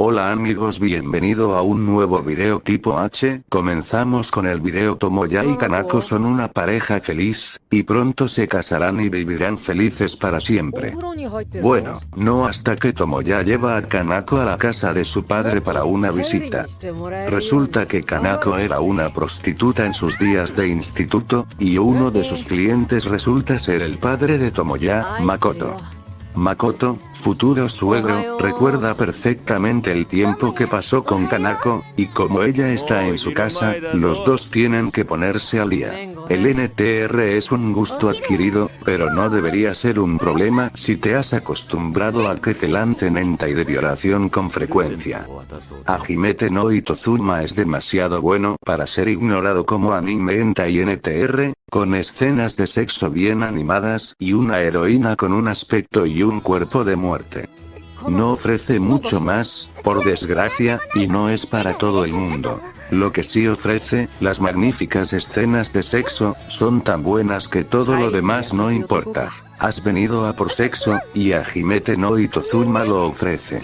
Hola amigos bienvenido a un nuevo video tipo H, comenzamos con el video Tomoya y Kanako son una pareja feliz, y pronto se casarán y vivirán felices para siempre. Bueno, no hasta que Tomoya lleva a Kanako a la casa de su padre para una visita. Resulta que Kanako era una prostituta en sus días de instituto, y uno de sus clientes resulta ser el padre de Tomoya, Makoto. Makoto, futuro suegro, recuerda perfectamente el tiempo que pasó con Kanako, y como ella está en su casa, los dos tienen que ponerse al día. El NTR es un gusto adquirido, pero no debería ser un problema si te has acostumbrado a que te lancen hentai de violación con frecuencia. Hajimete no Itozuma es demasiado bueno para ser ignorado como anime hentai NTR, con escenas de sexo bien animadas y una heroína con un aspecto y un cuerpo de muerte. No ofrece mucho más, por desgracia, y no es para todo el mundo. Lo que sí ofrece, las magníficas escenas de sexo, son tan buenas que todo lo demás no importa. Has venido a por sexo, y a Himete no Itozuma lo ofrece.